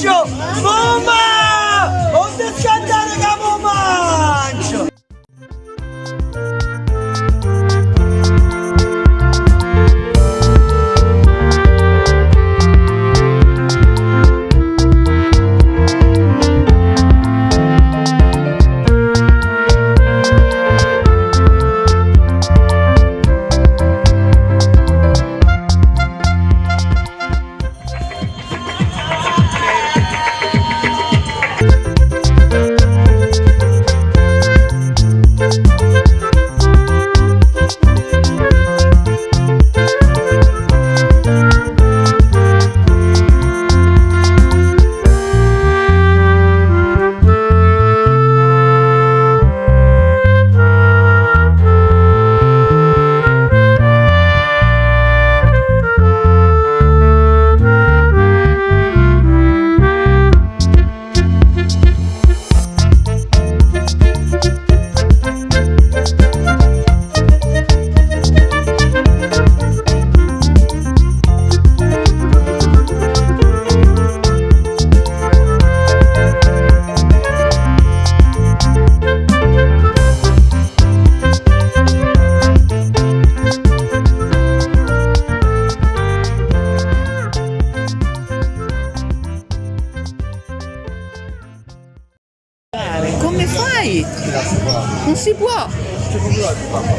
Show. ¡Bomba! si può! Allora.